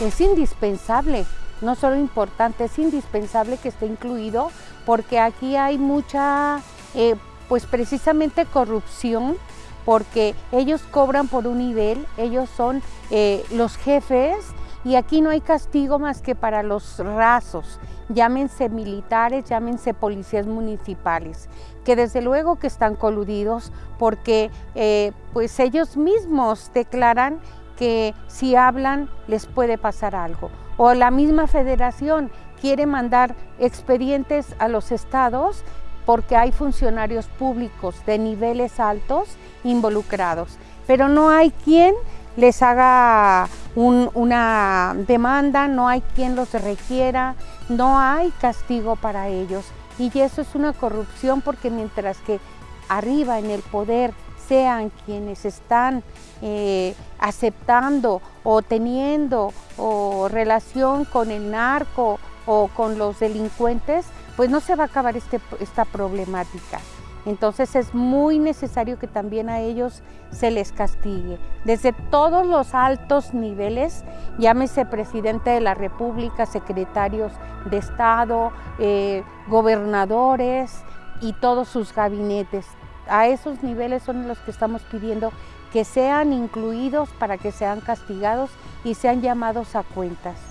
es indispensable, no solo importante, es indispensable que esté incluido porque aquí hay mucha, eh, pues precisamente corrupción, porque ellos cobran por un nivel, ellos son eh, los jefes y aquí no hay castigo más que para los rasos, llámense militares, llámense policías municipales, que desde luego que están coludidos porque eh, pues ellos mismos declaran que si hablan les puede pasar algo. O la misma federación quiere mandar expedientes a los estados porque hay funcionarios públicos de niveles altos involucrados, pero no hay quien les haga una demanda, no hay quien los requiera, no hay castigo para ellos. Y eso es una corrupción porque mientras que arriba en el poder sean quienes están eh, aceptando o teniendo o relación con el narco o con los delincuentes, pues no se va a acabar este, esta problemática. Entonces es muy necesario que también a ellos se les castigue. Desde todos los altos niveles, llámese presidente de la República, secretarios de Estado, eh, gobernadores y todos sus gabinetes. A esos niveles son los que estamos pidiendo que sean incluidos para que sean castigados y sean llamados a cuentas.